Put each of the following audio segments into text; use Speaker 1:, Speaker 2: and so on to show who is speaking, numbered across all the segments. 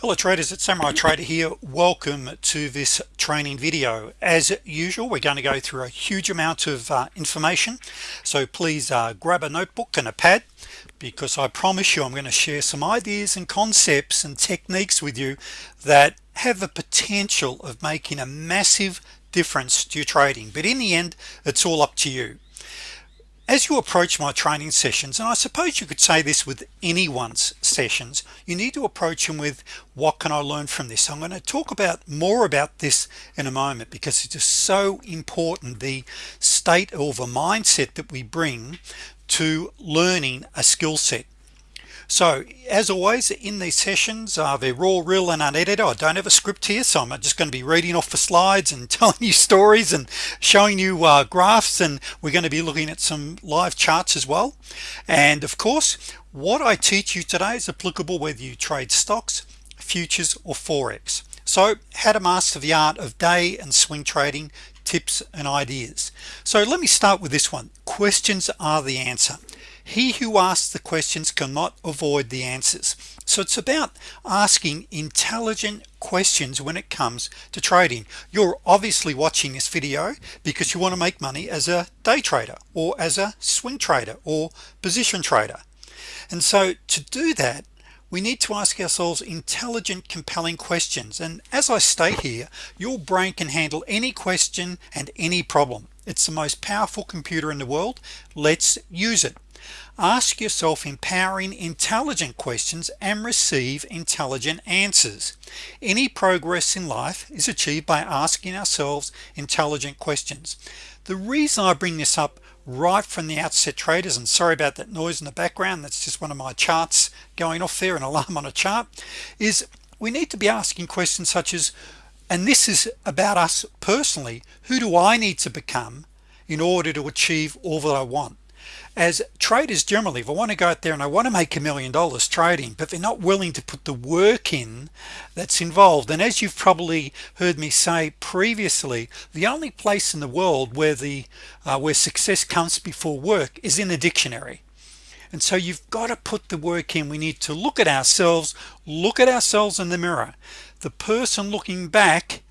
Speaker 1: hello traders. It's Samurai Trader here. Welcome to this training video. As usual we're going to go through a huge amount of uh, information. So please uh, grab a notebook and a pad because I promise you I'm going to share some ideas and concepts and techniques with you that have the potential of making a massive difference to your trading. But in the end it's all up to you as you approach my training sessions and I suppose you could say this with anyone's sessions you need to approach them with what can I learn from this? I'm going to talk about more about this in a moment because it's just so important the state or the mindset that we bring to learning a skill set so as always in these sessions uh, they're raw real and unedited. I don't have a script here so I'm just going to be reading off the slides and telling you stories and showing you uh, graphs and we're going to be looking at some live charts as well. And of course what I teach you today is applicable whether you trade stocks futures or forex. So how to master the art of day and swing trading tips and ideas. So let me start with this one. Questions are the answer he who asks the questions cannot avoid the answers. So it's about asking intelligent questions when it comes to trading. You're obviously watching this video because you want to make money as a day trader or as a swing trader or position trader. And so to do that we need to ask ourselves intelligent compelling questions. And as I state here your brain can handle any question and any problem. It's the most powerful computer in the world. Let's use it ask yourself empowering intelligent questions and receive intelligent answers. Any progress in life is achieved by asking ourselves intelligent questions. The reason I bring this up right from the outset traders and sorry about that noise in the background that's just one of my charts going off there an alarm on a chart is we need to be asking questions such as and this is about us personally. Who do I need to become in order to achieve all that I want as traders generally if I want to go out there and I want to make a million dollars trading but they're not willing to put the work in that's involved. And as you've probably heard me say previously the only place in the world where the uh, where success comes before work is in the dictionary. And so you've got to put the work in. We need to look at ourselves look at ourselves in the mirror. The person looking back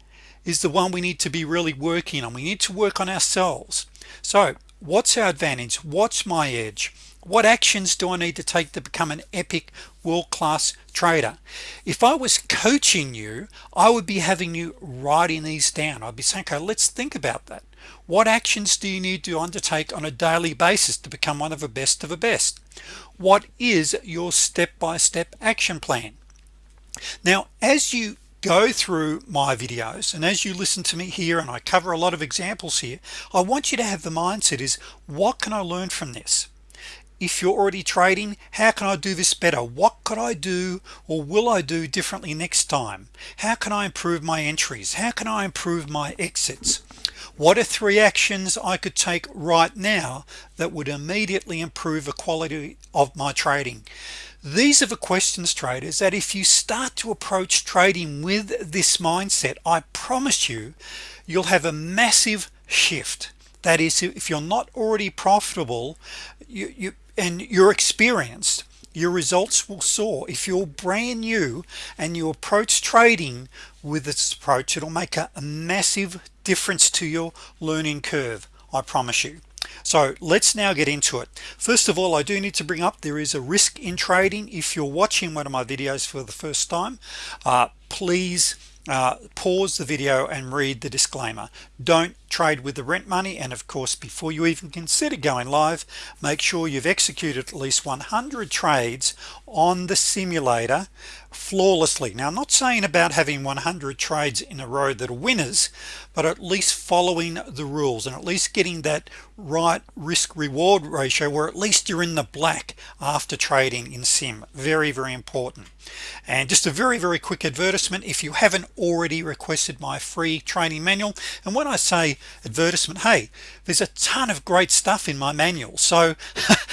Speaker 1: is the one we need to be really working on. We need to work on ourselves. So what's our advantage? What's my edge? What actions do I need to take to become an epic world-class trader? If I was coaching you I would be having you writing these down. I'd be saying okay let's think about that. What actions do you need to undertake on a daily basis to become one of the best of the best? What is your step-by-step -step action plan? Now as you go through my videos and as you listen to me here and I cover a lot of examples here I want you to have the mindset is what can I learn from this? If you're already trading how can I do this better? What could I do or will I do differently next time? How can I improve my entries? How can I improve my exits? What are three actions I could take right now that would immediately improve the quality of my trading these are the questions traders that if you start to approach trading with this mindset I promise you you'll have a massive shift. That is if you're not already profitable you, you and you're experienced your results will soar. If you're brand new and you approach trading with this approach it'll make a, a massive difference to your learning curve I promise you so let's now get into it. First of all I do need to bring up there is a risk in trading. If you're watching one of my videos for the first time uh, please uh, pause the video and read the disclaimer. Don't trade with the rent money and of course before you even consider going live make sure you've executed at least 100 trades on the simulator flawlessly. Now I'm not saying about having 100 trades in a row that are winners but at least following the rules and at least getting that right risk reward ratio where at least you're in the black after trading in sim. Very very important. And just a very very quick advertisement. If you haven't already requested my free training manual and when I say advertisement hey there's a ton of great stuff in my manual. So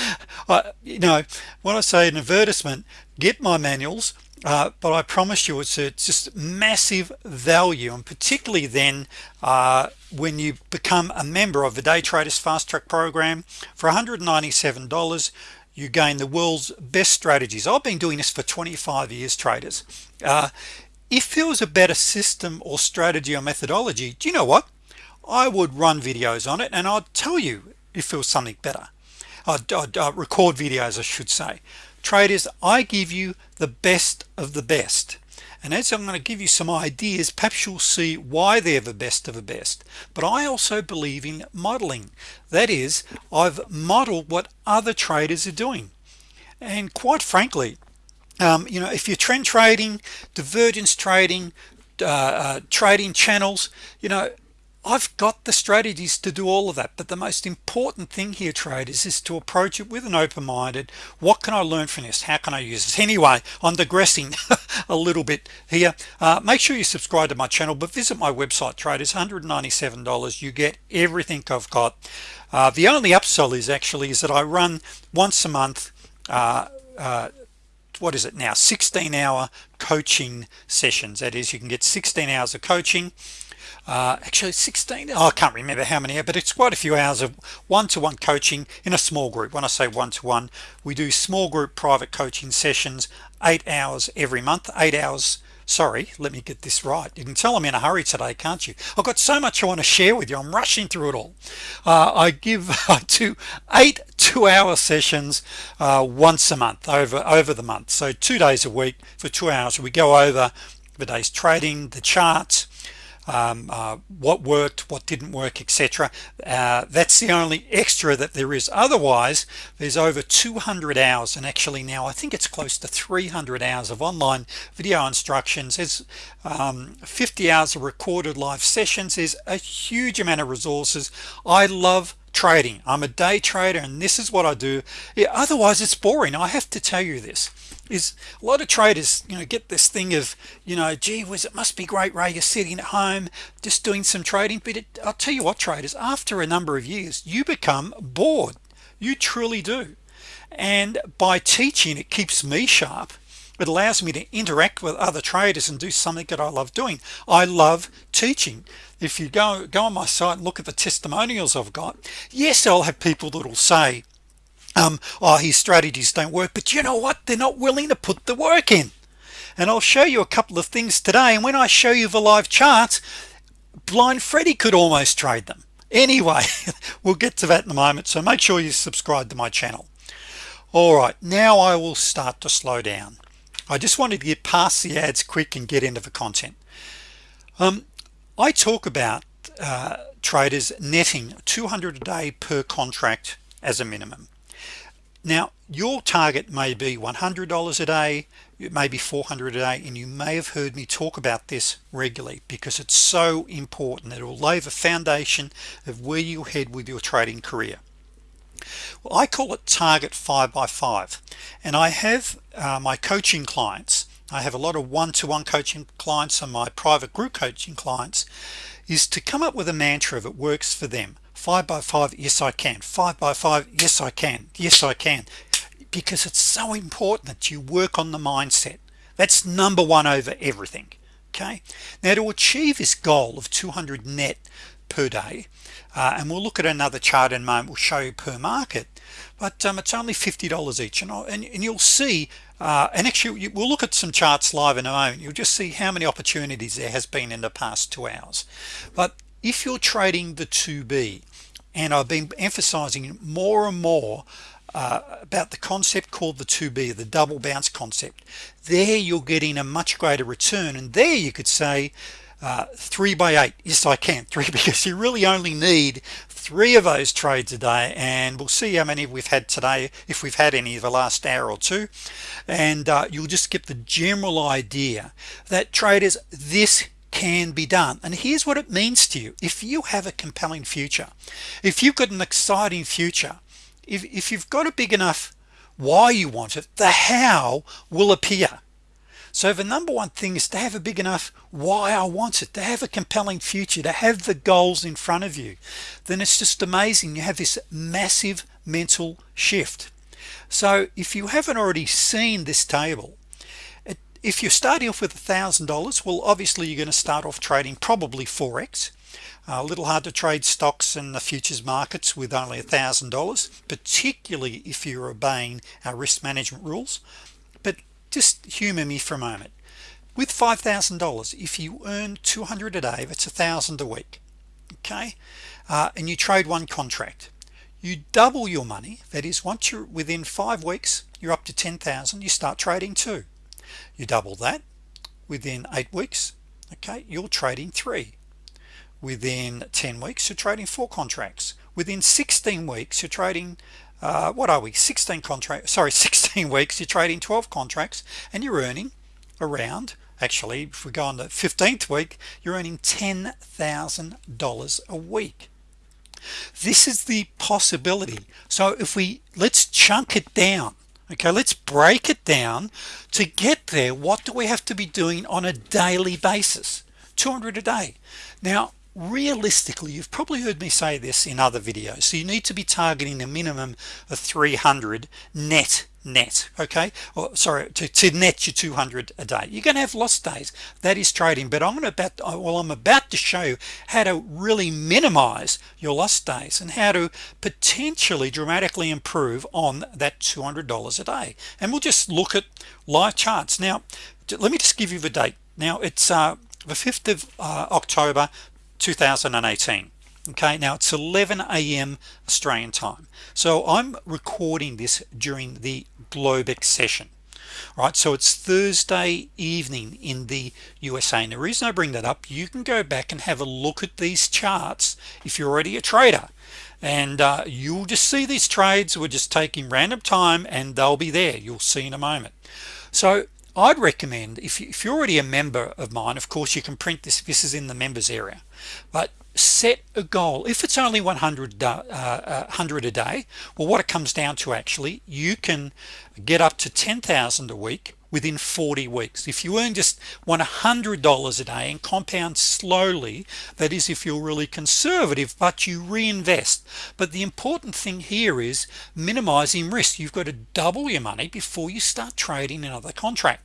Speaker 1: you know when I say an advertisement get my manuals uh, but I promise you it's, a, it's just massive value and particularly then uh, when you become a member of the day traders fast track program for $197 you gain the world's best strategies. I've been doing this for 25 years traders. Uh, if there was a better system or strategy or methodology do you know what? I would run videos on it and I'd tell you if there was something better. I'd, I'd, I'd record videos I should say traders I give you the best of the best. And as I'm going to give you some ideas. Perhaps you'll see why they're the best of the best. But I also believe in modeling that is I've modeled what other traders are doing. And quite frankly um, you know if you're trend trading divergence trading uh, uh, trading channels you know I've got the strategies to do all of that but the most important thing here traders is to approach it with an open-minded what can I learn from this? How can I use this? Anyway I'm digressing a little bit here. Uh, make sure you subscribe to my channel but visit my website traders. $197 you get everything I've got. Uh, the only upsell is actually is that I run once a month uh, uh what is it now? 16 hour coaching sessions. That is you can get 16 hours of coaching uh, actually 16 oh, I can't remember how many but it's quite a few hours of one-to-one -one coaching in a small group. When I say one-to-one -one, we do small group private coaching sessions eight hours every month. Eight hours sorry let me get this right. You can tell I'm in a hurry today can't you? I've got so much I want to share with you. I'm rushing through it all. Uh, I give two eight two-hour sessions uh, once a month over over the month. So two days a week for two hours. We go over the day's trading the charts um, uh, what worked what didn't work etc uh, that's the only extra that there is. Otherwise there's over 200 hours and actually now I think it's close to 300 hours of online video instructions. There's um, 50 hours of recorded live sessions. There's a huge amount of resources. I love trading. I'm a day trader and this is what I do. Yeah, otherwise it's boring. I have to tell you this is a lot of traders you know get this thing of you know gee whiz it must be great Ray you're sitting at home just doing some trading. But it, I'll tell you what traders after a number of years you become bored. You truly do. And by teaching it keeps me sharp. It allows me to interact with other traders and do something that I love doing. I love teaching. If you go go on my site and look at the testimonials I've got yes I'll have people that will say um, oh his strategies don't work but you know what? They're not willing to put the work in. And I'll show you a couple of things today and when I show you the live charts blind Freddy could almost trade them. Anyway we'll get to that in a moment so make sure you subscribe to my channel. All right now I will start to slow down. I just wanted to get past the ads quick and get into the content. Um, I talk about uh, traders netting 200 a day per contract as a minimum now your target may be $100 a day it may be 400 a day and you may have heard me talk about this regularly because it's so important it will lay the foundation of where you head with your trading career. Well I call it target five by five and I have uh, my coaching clients. I have a lot of one-to-one -one coaching clients and my private group coaching clients is to come up with a mantra that works for them. Five by five yes I can. Five by five yes I can. Yes I can. Because it's so important that you work on the mindset. That's number one over everything okay? Now to achieve this goal of 200 net per day uh, and we'll look at another chart in a moment we'll show you per market but um, it's only $50 each and, and, and you'll see uh, and actually we'll look at some charts live in a moment. You'll just see how many opportunities there has been in the past two hours. But if you're trading the 2b and I've been emphasizing more and more uh, about the concept called the 2b the double bounce concept there you're getting a much greater return. And there you could say uh, three by eight. Yes I can. Three because you really only need three of those trades a day and we'll see how many we've had today if we've had any of the last hour or two. And uh, you'll just get the general idea that traders this can be done. And here's what it means to you. If you have a compelling future if you've got an exciting future if, if you've got a big enough why you want it the how will appear so the number one thing is to have a big enough why I want it to have a compelling future to have the goals in front of you. Then it's just amazing you have this massive mental shift. So if you haven't already seen this table if you're starting off with a thousand dollars well obviously you're going to start off trading probably forex a little hard to trade stocks and the futures markets with only a thousand dollars particularly if you're obeying our risk management rules just humor me for a moment. With $5,000 if you earn 200 a day that's a thousand a week okay? Uh, and you trade one contract. You double your money that is once you're within five weeks you're up to 10,000 you start trading two. You double that within eight weeks okay you're trading three. Within 10 weeks you're trading four contracts. Within 16 weeks you're trading uh, what are we? 16 contracts sorry 16 weeks. You're trading 12 contracts and you're earning around actually if we go on the 15th week you're earning $10,000 a week. This is the possibility. So if we let's chunk it down okay? Let's break it down to get there what do we have to be doing on a daily basis? 200 a day. Now realistically you've probably heard me say this in other videos so you need to be targeting a minimum of 300 net net okay? Or sorry to, to net you 200 a day. You're gonna have lost days. That is trading but I'm gonna about well I'm about to show you how to really minimize your lost days and how to potentially dramatically improve on that $200 a day. And we'll just look at live charts. Now let me just give you the date. Now it's uh, the 5th of uh, October 2018 okay now it's 11 a.m. Australian time. So I'm recording this during the Globex session right? So it's Thursday evening in the USA and the reason I bring that up you can go back and have a look at these charts if you're already a trader. And uh, you'll just see these trades we're just taking random time and they'll be there. You'll see in a moment. So I'd recommend if, you, you're already a member of mine of course you can print this this is in the members area but set a goal. If it's only 100 uh, uh, 100 a day well what it comes down to actually you can get up to 10,000 a week within 40 weeks. If you earn just $100 a day and compound slowly that is if you're really conservative but you reinvest. But the important thing here is minimizing risk. You've got to double your money before you start trading another contract.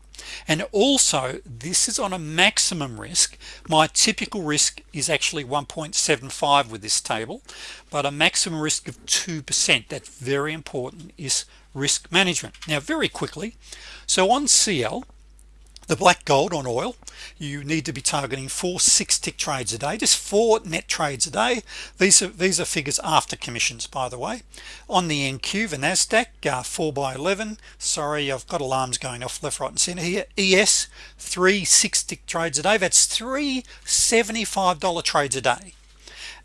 Speaker 1: And also this is on a maximum risk. My typical risk is actually 1.75 with this table but a maximum risk of 2% that's very important is risk management. Now very quickly so on CL the black gold on oil you need to be targeting four six tick trades a day just four net trades a day. These are these are figures after commissions by the way. On the NQ the Nasdaq uh, 4 by 11 sorry I've got alarms going off left right and center here. ES three six tick trades a day. That's three $75 trades a day.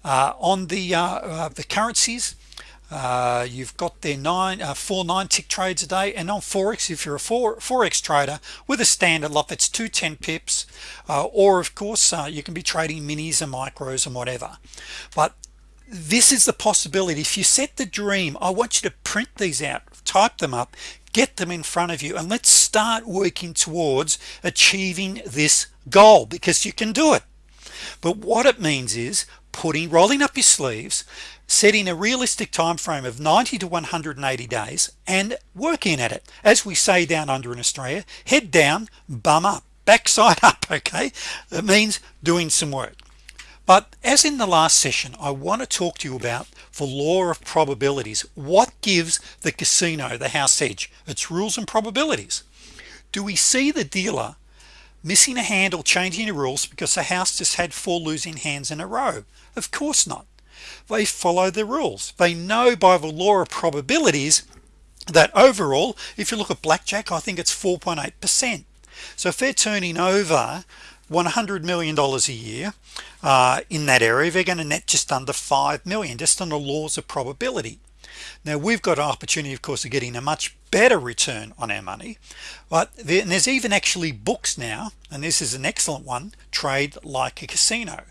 Speaker 1: Uh, on the uh, uh the currencies uh, you've got their nine uh, four nine tick trades a day and on Forex if you're a four Forex trader with a standard lot that's 210 pips uh, or of course uh, you can be trading minis and micros and whatever. But this is the possibility. If you set the dream I want you to print these out type them up get them in front of you and let's start working towards achieving this goal because you can do it. But what it means is putting rolling up your sleeves setting a realistic time frame of 90 to 180 days and working at it. As we say down under in Australia head down bum up. Backside up okay? It means doing some work. But as in the last session I want to talk to you about the law of probabilities. What gives the casino the house edge? Its rules and probabilities. Do we see the dealer missing a hand or changing the rules because the house just had four losing hands in a row? Of course not they follow the rules. They know by the law of probabilities that overall if you look at blackjack I think it's 4.8 percent. So if they're turning over 100 million dollars a year uh, in that area they're going to net just under 5 million just on the laws of probability. Now we've got an opportunity of course of getting a much better return on our money but there's even actually books now and this is an excellent one trade like a casino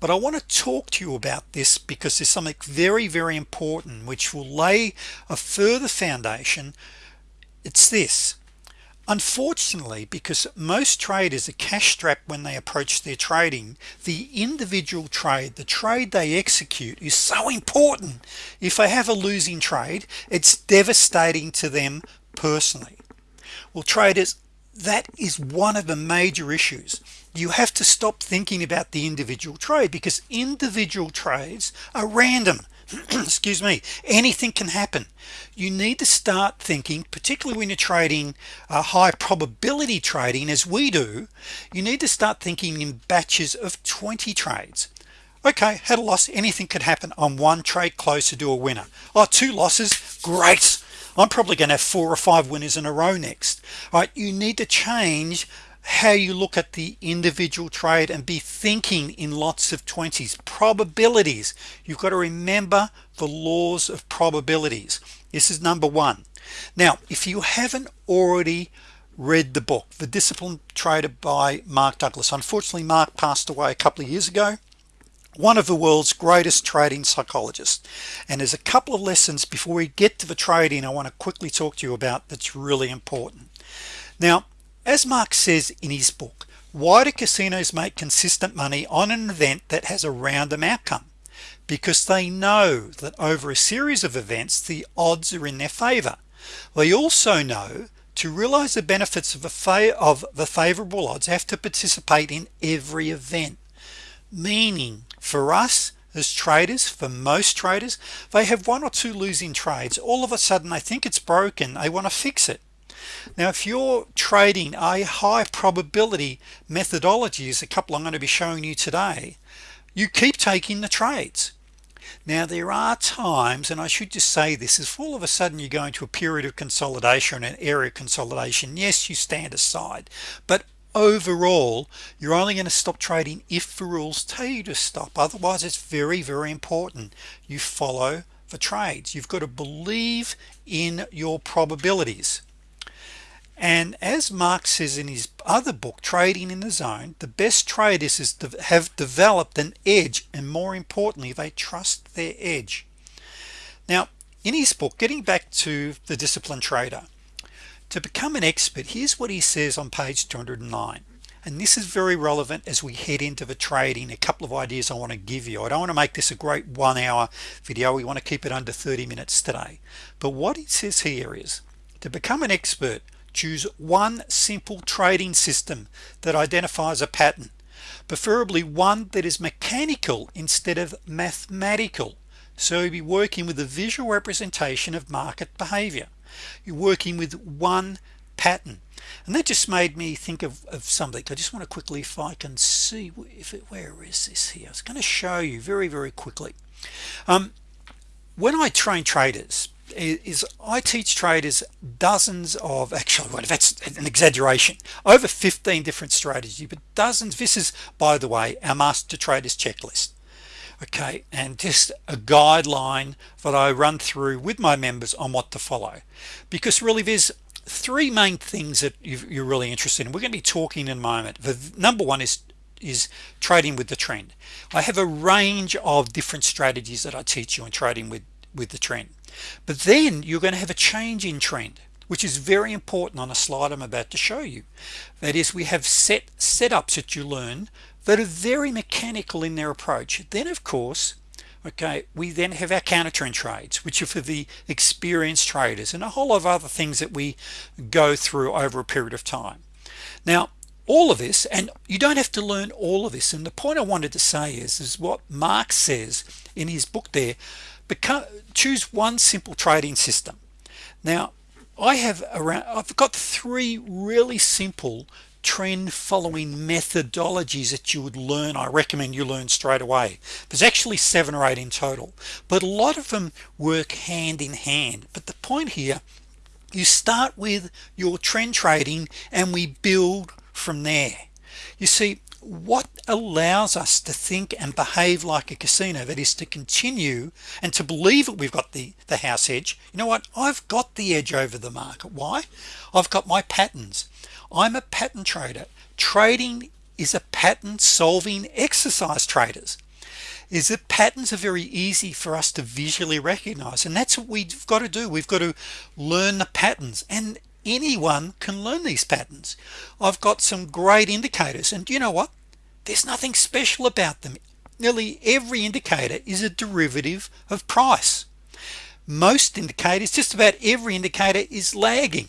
Speaker 1: but I want to talk to you about this because there's something very very important which will lay a further foundation. It's this. Unfortunately because most traders are cash strapped when they approach their trading the individual trade the trade they execute is so important. If they have a losing trade it's devastating to them personally. Well traders that is one of the major issues you have to stop thinking about the individual trade because individual trades are random. Excuse me. Anything can happen. You need to start thinking particularly when you're trading a high probability trading as we do you need to start thinking in batches of 20 trades. Okay had a loss anything could happen. On one trade closer to a winner. Oh two losses? Great. I'm probably gonna have four or five winners in a row next. All right you need to change how you look at the individual trade and be thinking in lots of 20s probabilities. You've got to remember the laws of probabilities. This is number one. Now if you haven't already read the book the disciplined trader by Mark Douglas. Unfortunately Mark passed away a couple of years ago. One of the world's greatest trading psychologists. And there's a couple of lessons before we get to the trading I want to quickly talk to you about that's really important. Now as Mark says in his book why do casinos make consistent money on an event that has a random outcome because they know that over a series of events the odds are in their favor. They also know to realize the benefits of, a of the favorable odds have to participate in every event. Meaning for us as traders for most traders they have one or two losing trades. All of a sudden they think it's broken. They want to fix it now if you're trading a high probability methodology is a couple I'm going to be showing you today you keep taking the trades. Now there are times and I should just say this is all of a sudden you go into a period of consolidation and an area consolidation yes you stand aside. But overall you're only going to stop trading if the rules tell you to stop. Otherwise it's very very important you follow the trades. You've got to believe in your probabilities and as Mark says in his other book trading in the zone the best traders is to have developed an edge and more importantly they trust their edge. Now in his book getting back to the disciplined trader to become an expert here's what he says on page 209 and this is very relevant as we head into the trading. A couple of ideas I want to give you. I don't want to make this a great one hour video. We want to keep it under 30 minutes today. But what he says here is to become an expert choose one simple trading system that identifies a pattern preferably one that is mechanical instead of mathematical. So you'll be working with a visual representation of market behavior. You're working with one pattern. And that just made me think of, of something. I just want to quickly if I can see if it where is this here? It's going to show you very very quickly. Um, when I train traders is I teach traders dozens of actually what that's an exaggeration over 15 different strategies but dozens this is by the way our master traders checklist. Okay and just a guideline that I run through with my members on what to follow. Because really there's three main things that you're really interested in. We're going to be talking in a moment. The number one is is trading with the trend. I have a range of different strategies that I teach you in trading with with the trend but then you're going to have a change in trend which is very important on a slide I'm about to show you. That is we have set setups that you learn that are very mechanical in their approach. Then of course okay we then have our counter trend trades which are for the experienced traders and a whole lot of other things that we go through over a period of time. Now all of this and you don't have to learn all of this and the point I wanted to say is is what Mark says in his book there become choose one simple trading system. Now I have around I've got three really simple trend following methodologies that you would learn. I recommend you learn straight away. There's actually seven or eight in total but a lot of them work hand in hand. But the point here you start with your trend trading and we build from there. You see what allows us to think and behave like a casino that is to continue and to believe that we've got the the house edge. You know what? I've got the edge over the market. Why? I've got my patterns. I'm a pattern trader. Trading is a pattern solving exercise traders. Is that patterns are very easy for us to visually recognize and that's what we've got to do. We've got to learn the patterns. And anyone can learn these patterns. I've got some great indicators and you know what? There's nothing special about them. Nearly every indicator is a derivative of price. Most indicators just about every indicator is lagging.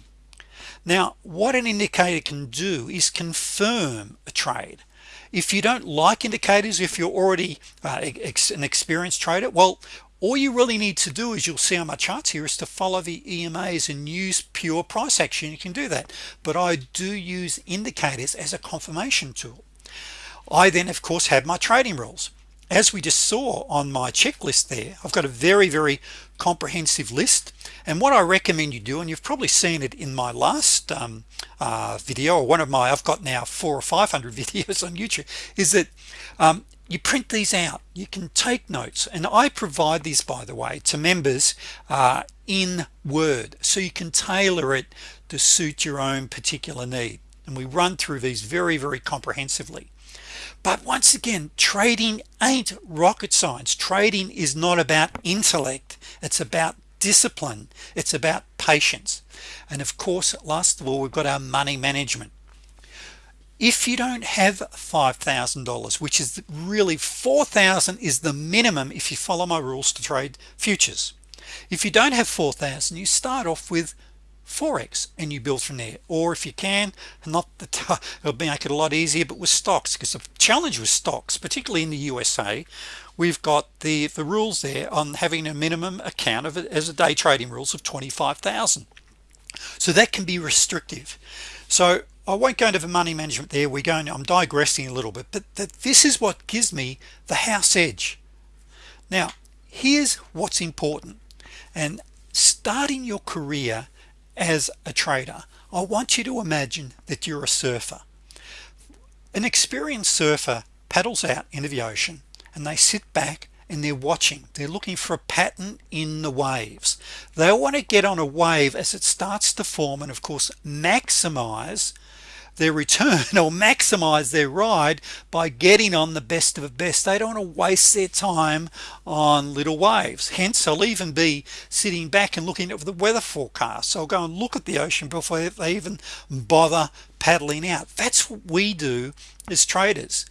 Speaker 1: Now what an indicator can do is confirm a trade. If you don't like indicators if you're already uh, an experienced trader well all you really need to do is you'll see on my charts here is to follow the EMAs and use pure price action. You can do that. But I do use indicators as a confirmation tool. I then of course have my trading rules. As we just saw on my checklist there I've got a very very comprehensive list. And what I recommend you do and you've probably seen it in my last um, uh, video or one of my I've got now four or five hundred videos on YouTube is that um, you print these out. You can take notes. And I provide these by the way to members uh, in Word so you can tailor it to suit your own particular need. And we run through these very very comprehensively. But once again trading ain't rocket science. Trading is not about intellect. It's about discipline. It's about patience. And of course last of all we've got our money management if you don't have $5,000 which is really 4,000 is the minimum if you follow my rules to trade futures. If you don't have 4,000 you start off with forex and you build from there. Or if you can not the it'll make it a lot easier but with stocks because the challenge with stocks particularly in the USA we've got the the rules there on having a minimum account of it as a day trading rules of 25,000 so that can be restrictive. So I won't go into the money management there. We're going I'm digressing a little bit but that this is what gives me the house edge. Now here's what's important and starting your career as a trader I want you to imagine that you're a surfer. An experienced surfer paddles out into the ocean and they sit back and they're watching. They're looking for a pattern in the waves. They want to get on a wave as it starts to form and of course maximize their return or maximize their ride by getting on the best of the best. They don't want to waste their time on little waves. Hence they'll even be sitting back and looking at the weather forecast. So I'll go and look at the ocean before they even bother paddling out. That's what we do as traders.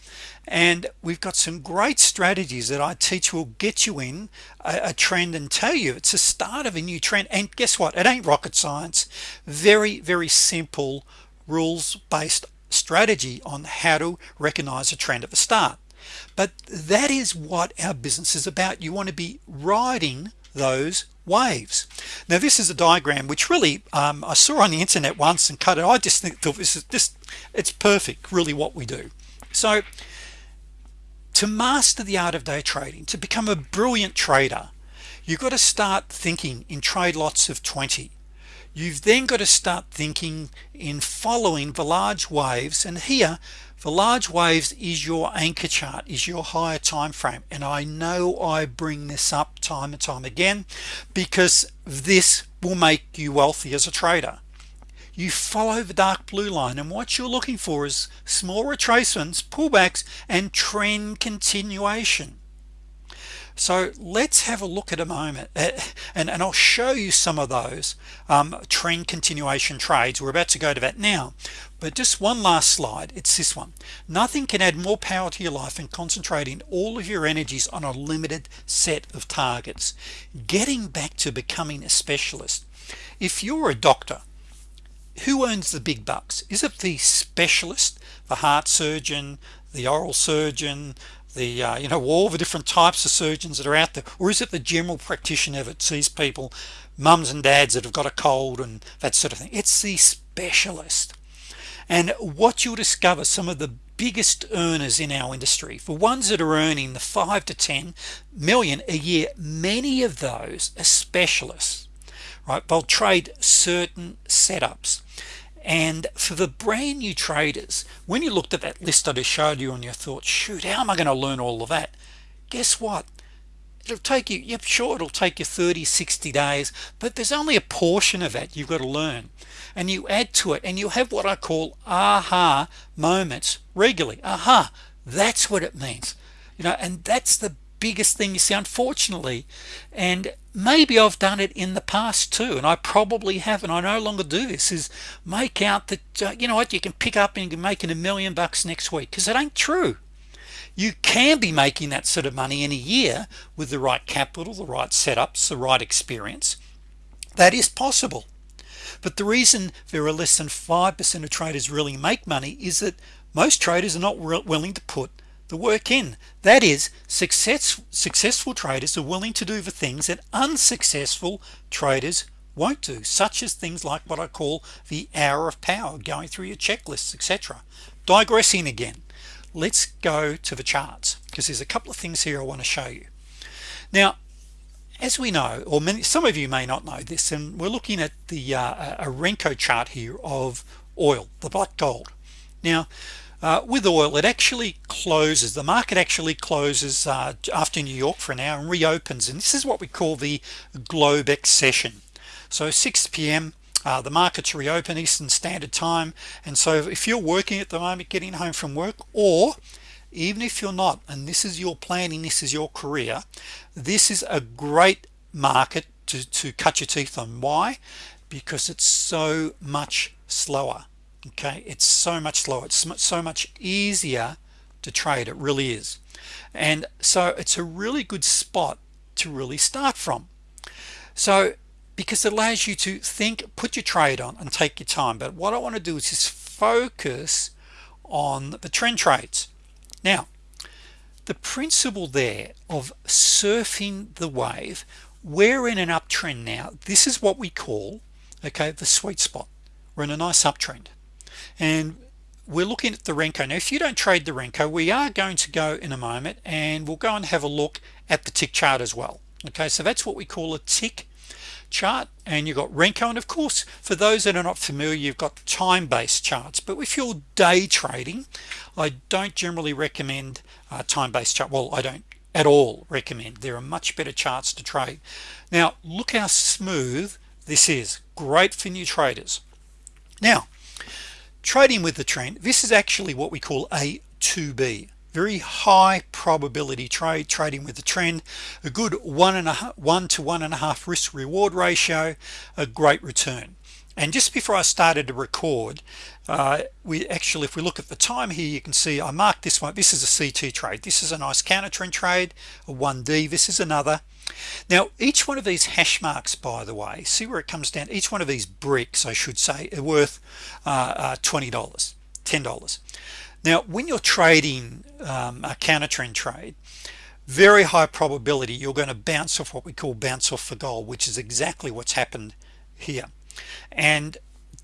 Speaker 1: And we've got some great strategies that I teach will get you in a, a, trend and tell you it's a start of a new trend. And guess what? It ain't rocket science. Very very simple rules-based strategy on how to recognize a trend at the start. But that is what our business is about. You want to be riding those waves. Now this is a diagram which really um, I saw on the internet once and cut it. I just think this is just it's perfect really what we do. So to master the art of day trading to become a brilliant trader you've got to start thinking in trade lots of 20 you've then got to start thinking in following the large waves and here the large waves is your anchor chart is your higher time frame and I know I bring this up time and time again because this will make you wealthy as a trader. You follow the dark blue line and what you're looking for is small retracements pullbacks and trend continuation so let's have a look at a moment uh, and, and I'll show you some of those um, trend continuation trades. We're about to go to that now. But just one last slide. It's this one. Nothing can add more power to your life than concentrating all of your energies on a limited set of targets. Getting back to becoming a specialist. If you're a doctor who earns the big bucks? Is it the specialist the heart surgeon the oral surgeon the uh, you know all the different types of surgeons that are out there or is it the general practitioner that sees people mums and dads that have got a cold and that sort of thing? It's the specialist. And what you'll discover some of the biggest earners in our industry for ones that are earning the 5 to 10 million a year many of those are specialists right? They'll trade certain setups and for the brand new traders when you looked at that list I just showed you and you thought shoot how am I going to learn all of that? Guess what? It'll take you yep sure it'll take you 30 60 days but there's only a portion of that you've got to learn. And you add to it and you have what I call aha moments regularly. Aha that's what it means. You know and that's the biggest thing you see unfortunately. And maybe I've done it in the past too and I probably haven't I no longer do this is make out that uh, you know what you can pick up and you can make a million bucks next week because it ain't true. You can be making that sort of money in a year with the right capital the right setups the right experience. That is possible. But the reason there are less than 5% of traders really make money is that most traders are not willing to put the work in. That is success successful traders are willing to do the things that unsuccessful traders won't do such as things like what I call the hour of power going through your checklists etc digressing again. Let's go to the charts because there's a couple of things here I want to show you. Now as we know or many some of you may not know this and we're looking at the uh, a Renko chart here of oil the black gold. Now uh, with oil it actually closes the market actually closes uh, after New York for an hour and reopens and this is what we call the Globex session so 6 p.m. Uh, the markets reopen Eastern Standard Time and so if you're working at the moment getting home from work or even if you're not and this is your planning this is your career this is a great market to, to cut your teeth on. Why? Because it's so much slower okay it's so much slower it's so much easier to trade it really is. And so it's a really good spot to really start from. So because it allows you to think put your trade on and take your time but what I want to do is just focus on the trend trades. Now the principle there of surfing the wave we're in an uptrend now. This is what we call okay the sweet spot. We're in a nice uptrend and we're looking at the Renko. Now if you don't trade the Renko we are going to go in a moment and we'll go and have a look at the tick chart as well. Okay so that's what we call a tick chart. And you've got Renko. And of course for those that are not familiar you've got time-based charts. But if you're day trading I don't generally recommend time-based chart. Well I don't at all recommend. There are much better charts to trade. Now look how smooth this is. Great for new traders. Now trading with the trend this is actually what we call a 2b very high probability trade trading with the trend a good one and a half one to one and a half risk reward ratio a great return. And just before I started to record uh, we actually if we look at the time here you can see I marked this one this is a CT trade. This is a nice counter trend trade a 1d this is another. Now each one of these hash marks by the way see where it comes down? Each one of these bricks I should say are worth uh, uh, $20 $10 now when you're trading um, a counter trend trade very high probability you're going to bounce off what we call bounce off for gold which is exactly what's happened here. And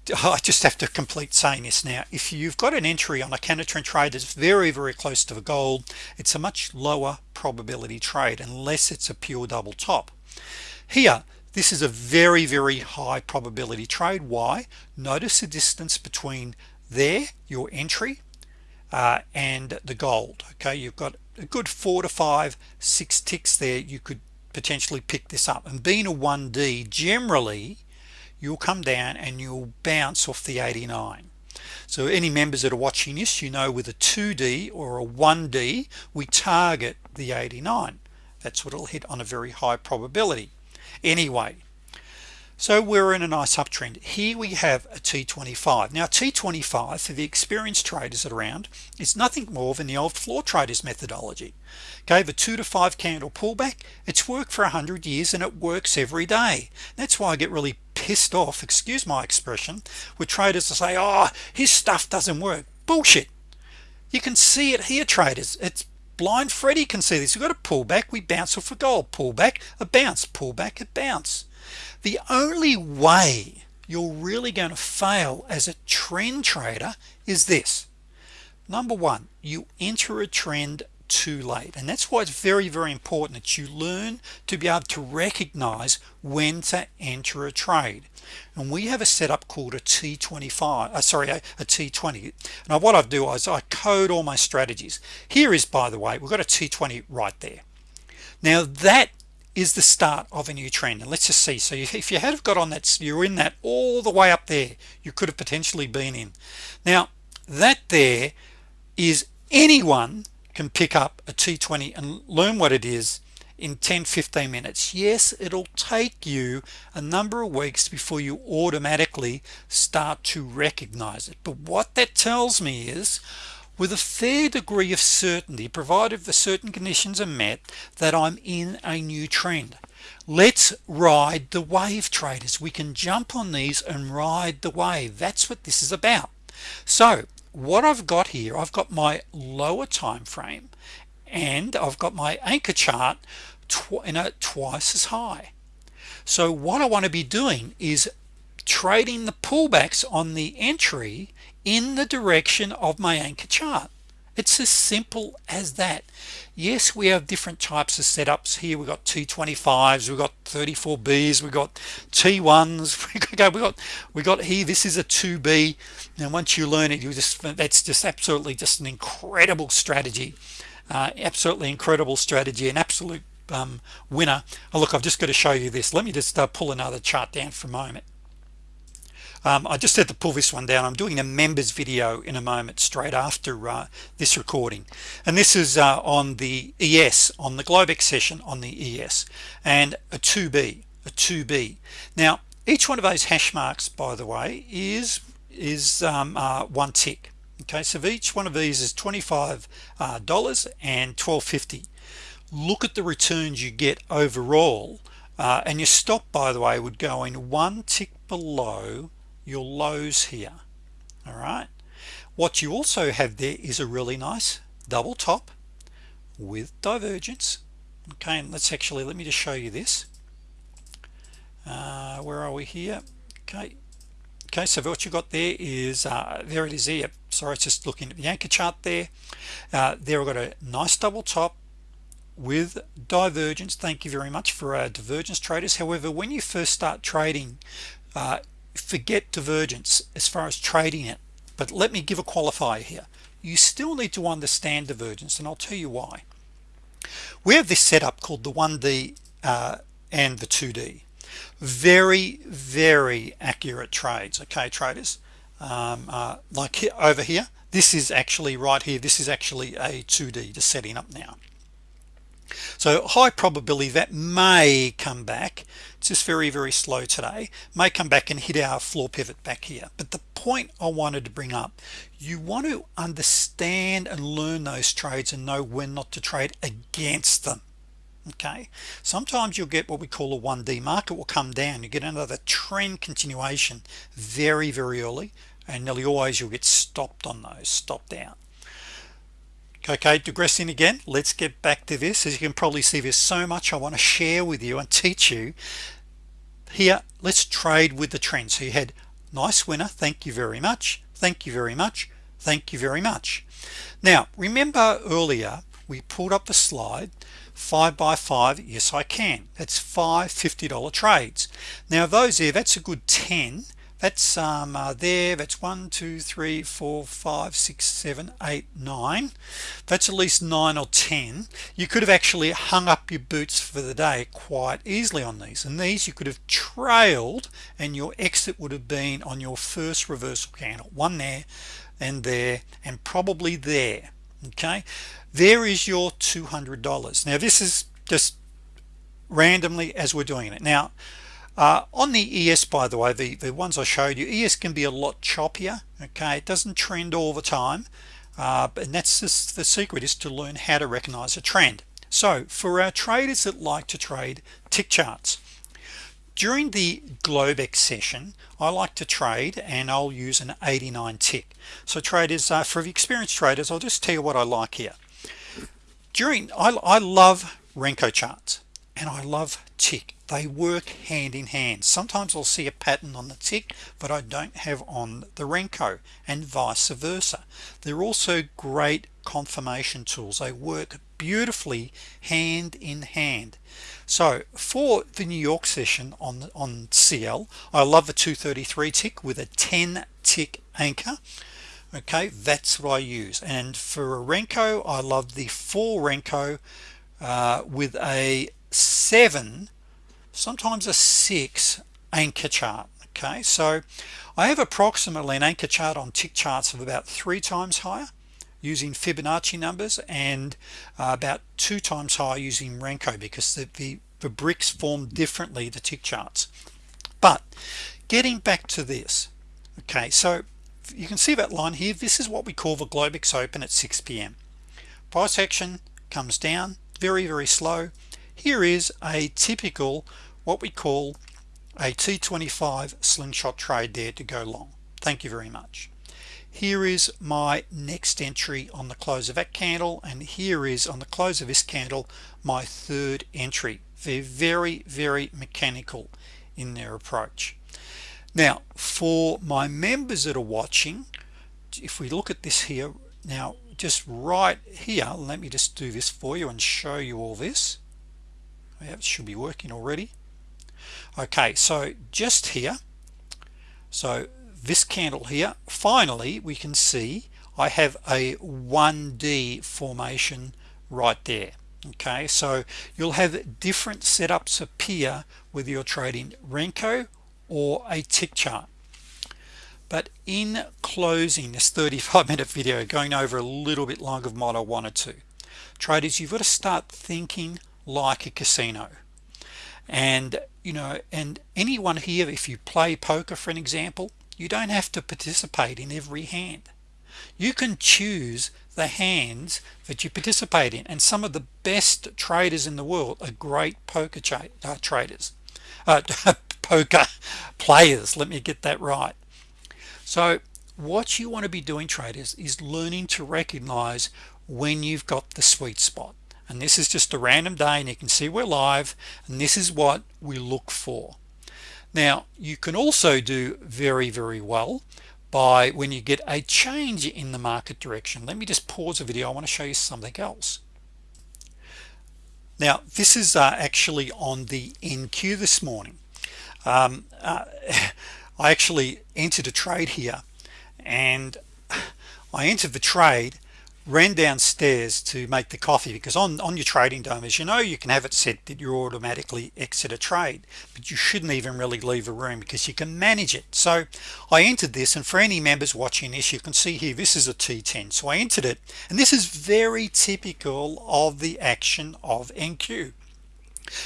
Speaker 1: I just have to complete saying this now. If you've got an entry on a counter trend trade that's very very close to the gold it's a much lower probability trade unless it's a pure double top. Here this is a very very high probability trade. Why? Notice the distance between there your entry uh, and the gold okay? You've got a good four to five six ticks there. You could potentially pick this up. And being a 1d generally you'll come down and you'll bounce off the 89 so any members that are watching this you know with a 2d or a 1d we target the 89 that's what it'll hit on a very high probability. Anyway so we're in a nice uptrend. Here we have a t25 now t25 for the experienced traders around it's nothing more than the old floor traders methodology. Okay the two to five candle pullback. It's worked for a hundred years and it works every day. That's why I get really pissed off excuse my expression with traders to say oh his stuff doesn't work. Bullshit. You can see it here traders. It's blind Freddy can see this. We've got a pullback. We bounce off a gold pullback a bounce pullback a bounce. The only way you're really going to fail as a trend trader is this. Number one you enter a trend too late. And that's why it's very very important that you learn to be able to recognize when to enter a trade. And we have a setup called a t25 uh, sorry a a t20 now what I do is I code all my strategies. Here is by the way we've got a t20 right there. Now that is the start of a new trend. And let's just see. So if you had got on that you're in that all the way up there you could have potentially been in. Now that there is anyone can pick up a t20 and learn what it is in 10 15 minutes. Yes it'll take you a number of weeks before you automatically start to recognize it. But what that tells me is with a fair degree of certainty provided the certain conditions are met that I'm in a new trend. Let's ride the wave traders. We can jump on these and ride the wave. That's what this is about. So what I've got here I've got my lower time frame and I've got my anchor chart in a twice as high. So what I want to be doing is trading the pullbacks on the entry in the direction of my anchor chart it's as simple as that. Yes we have different types of setups here. We've got t25s we got 34b's we've got t1s we got we got we got here this is a 2b and once you learn it you just that's just absolutely just an incredible strategy uh, absolutely incredible strategy an absolute um, winner. Oh, look I've just got to show you this. Let me just uh, pull another chart down for a moment um, I just had to pull this one down. I'm doing a members video in a moment straight after uh, this recording. And this is uh, on the ES on the Globex session on the ES and a 2b a 2b now each one of those hash marks by the way is is um, uh, one tick. Okay so each one of these is 25 uh, dollars and 1250 look at the returns you get overall uh, and your stop by the way would go in one tick below your lows here all right? What you also have there is a really nice double top with divergence. Okay and let's actually let me just show you this. Uh, where are we here? Okay okay so what you got there is uh, there it is here. Sorry it's just looking at the anchor chart there. Uh, there we've got a nice double top with divergence. Thank you very much for our divergence traders. However when you first start trading uh, forget divergence as far as trading it. But let me give a qualifier here. You still need to understand divergence and I'll tell you why. We have this setup called the 1d uh, and the 2d very very accurate trades okay traders? Um, uh, like here, over here this is actually right here this is actually a 2d just setting up now so high probability that may come back it's just very very slow today may come back and hit our floor pivot back here. But the point I wanted to bring up you want to understand and learn those trades and know when not to trade against them okay? Sometimes you'll get what we call a 1d market will come down. You get another trend continuation very very early and nearly always you'll get stopped on those stopped out okay digressing again let's get back to this. As you can probably see there's so much I want to share with you and teach you. Here let's trade with the trend. So you had nice winner thank you very much thank you very much thank you very much. Now remember earlier we pulled up the slide five by five yes I can. That's five $50 trades. Now those there that's a good 10 that's um, uh, there that's one two three four five six seven eight nine. That's at least nine or ten. You could have actually hung up your boots for the day quite easily on these and these you could have trailed and your exit would have been on your first reversal candle. One there and there and probably there okay? There is your $200 now this is just randomly as we're doing it. Now uh, on the ES by the way the the ones I showed you ES can be a lot choppier okay? It doesn't trend all the time uh, and that's just the secret is to learn how to recognize a trend. So for our traders that like to trade tick charts during the Globex session I like to trade and I'll use an 89 tick. So traders uh, for the experienced traders I'll just tell you what I like here. During I, I love Renko charts and I love tick they work hand in hand. Sometimes I'll see a pattern on the tick but I don't have on the Renko and vice versa. They're also great confirmation tools. They work beautifully hand in hand. So for the New York session on on CL I love the 233 tick with a 10 tick anchor. Okay that's what I use. And for a Renko I love the 4 Renko uh, with a seven sometimes a six anchor chart okay? So I have approximately an anchor chart on tick charts of about three times higher using Fibonacci numbers and uh, about two times higher using Renko because the, the, the bricks form differently the tick charts. But getting back to this okay so you can see that line here. This is what we call the Globex open at 6 p.m. price action comes down very very slow. Here is a typical what we call a t25 slingshot trade there to go long. Thank you very much. Here is my next entry on the close of that candle and here is on the close of this candle my third entry. They're very very mechanical in their approach. Now for my members that are watching if we look at this here now just right here let me just do this for you and show you all this. Yeah, it should be working already okay so just here so this candle here finally we can see I have a 1d formation right there. Okay so you'll have different setups appear whether you're trading Renko or a tick chart. But in closing this 35 minute video going over a little bit longer of what I wanted to traders you've got to start thinking like a casino and you know and anyone here if you play poker for an example you don't have to participate in every hand. You can choose the hands that you participate in and some of the best traders in the world are great poker uh, traders. Uh, poker players let me get that right. So what you want to be doing traders is learning to recognize when you've got the sweet spot and this is just a random day and you can see we're live and this is what we look for. Now you can also do very very well by when you get a change in the market direction let me just pause the video. I want to show you something else. Now this is uh, actually on the NQ this morning. Um, uh, I actually entered a trade here and I entered the trade ran downstairs to make the coffee because on on your trading DOM as you know you can have it set that you automatically exit a trade but you shouldn't even really leave a room because you can manage it. So I entered this and for any members watching this you can see here this is a t10 so I entered it and this is very typical of the action of NQ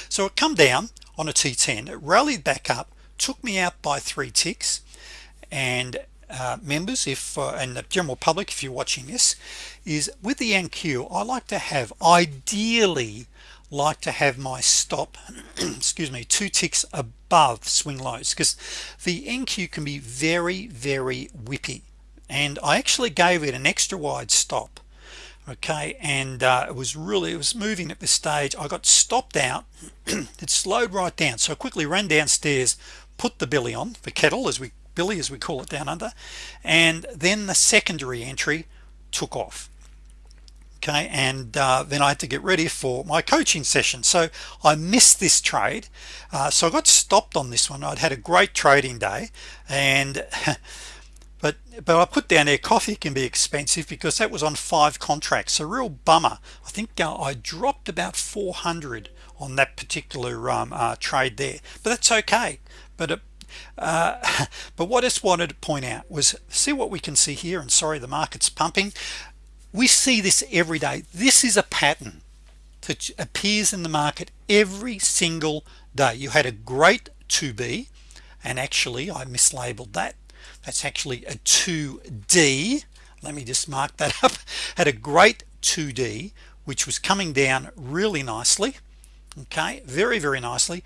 Speaker 1: so it come down on a t10 it rallied back up took me out by three ticks and uh, members if uh, and the general public if you're watching this is with the NQ I like to have ideally like to have my stop excuse me two ticks above swing lows because the NQ can be very very whippy. And I actually gave it an extra wide stop okay? And uh, it was really it was moving at this stage. I got stopped out it slowed right down. So I quickly ran downstairs put the billy on the kettle as we Billy as we call it down under. And then the secondary entry took off. Okay and uh, then I had to get ready for my coaching session. So I missed this trade. Uh, so I got stopped on this one. I'd had a great trading day. And but but I put down there coffee can be expensive because that was on five contracts. A real bummer. I think uh, I dropped about 400 on that particular um, uh, trade there. But that's okay. But it, uh, but what I just wanted to point out was see what we can see here and sorry the market's pumping. We see this every day. This is a pattern that appears in the market every single day. You had a great 2b and actually I mislabeled that. That's actually a 2d let me just mark that up. Had a great 2d which was coming down really nicely. Okay very very nicely.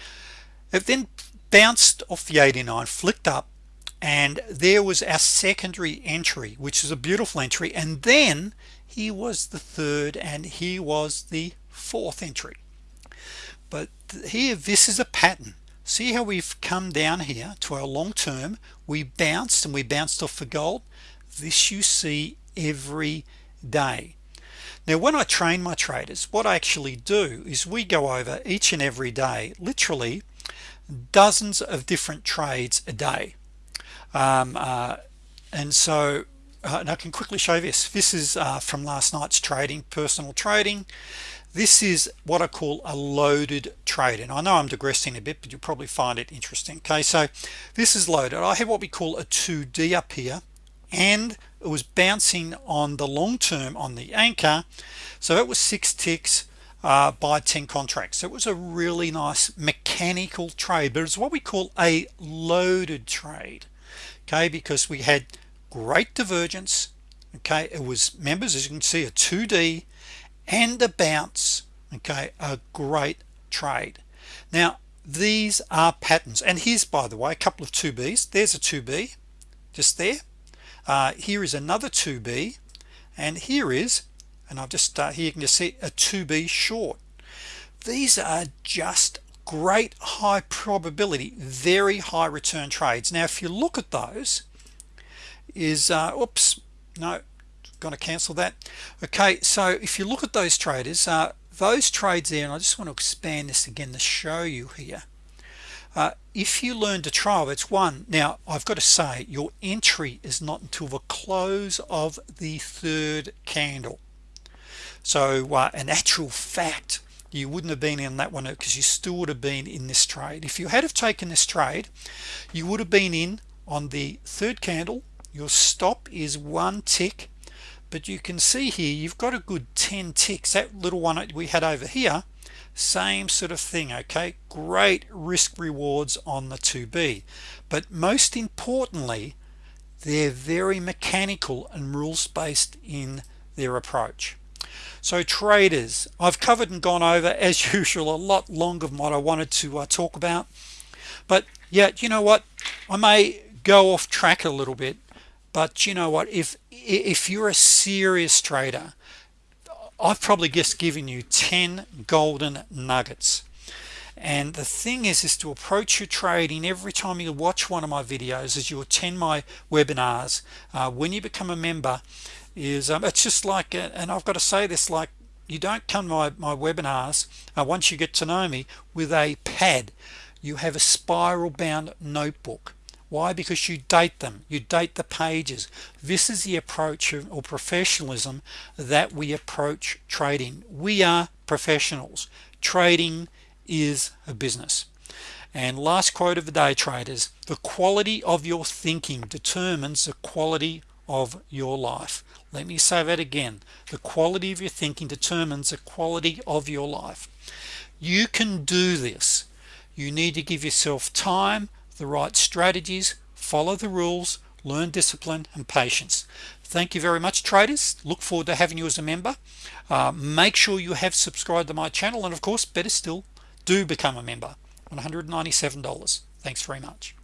Speaker 1: It then bounced off the 89 flicked up and there was our secondary entry which is a beautiful entry and then he was the third and he was the fourth entry. But here this is a pattern. See how we've come down here to our long term? We bounced and we bounced off for gold. This you see every day. Now when I train my traders what I actually do is we go over each and every day literally dozens of different trades a day. Um, uh, and so uh, and I can quickly show this. This is uh, from last night's trading personal trading. This is what I call a loaded trade and I know I'm digressing a bit but you'll probably find it interesting okay? So this is loaded. I have what we call a 2d up here and it was bouncing on the long term on the anchor so it was six ticks uh, by 10 contracts. It was a really nice mechanical trade but it's what we call a loaded trade okay because we had great divergence okay? It was members as you can see a 2d and a bounce okay? A great trade. Now these are patterns and here's by the way a couple of 2b's there's a 2b just there. Uh, here is another 2b and here is and I've just uh, here you can just see a 2b short. These are just great high probability very high return trades. Now if you look at those is uh, oops no to cancel that. Okay so if you look at those traders uh, those trades there and I just want to expand this again to show you here. Uh, if you learn to trial it's one. Now I've got to say your entry is not until the close of the third candle so uh, an actual fact you wouldn't have been in that one because you still would have been in this trade. If you had have taken this trade you would have been in on the third candle. Your stop is one tick but you can see here you've got a good 10 ticks. That little one we had over here same sort of thing okay? Great risk rewards on the 2b but most importantly they're very mechanical and rules based in their approach so traders I've covered and gone over as usual a lot longer than what I wanted to uh, talk about. But yeah you know what? I may go off track a little bit but you know what? If if you're a serious trader I've probably just given you 10 golden nuggets. And the thing is is to approach your trading every time you watch one of my videos as you attend my webinars uh, when you become a member is um, it's just like uh, and I've got to say this like you don't come to my, my webinars uh, once you get to know me with a pad. You have a spiral bound notebook. Why? Because you date them. You date the pages. This is the approach of, or professionalism that we approach trading. We are professionals. Trading is a business. And last quote of the day traders the quality of your thinking determines the quality of your life let me say that again. The quality of your thinking determines the quality of your life. You can do this. You need to give yourself time the right strategies follow the rules learn discipline and patience. Thank you very much traders. Look forward to having you as a member. Uh, make sure you have subscribed to my channel and of course better still do become a member. $197 thanks very much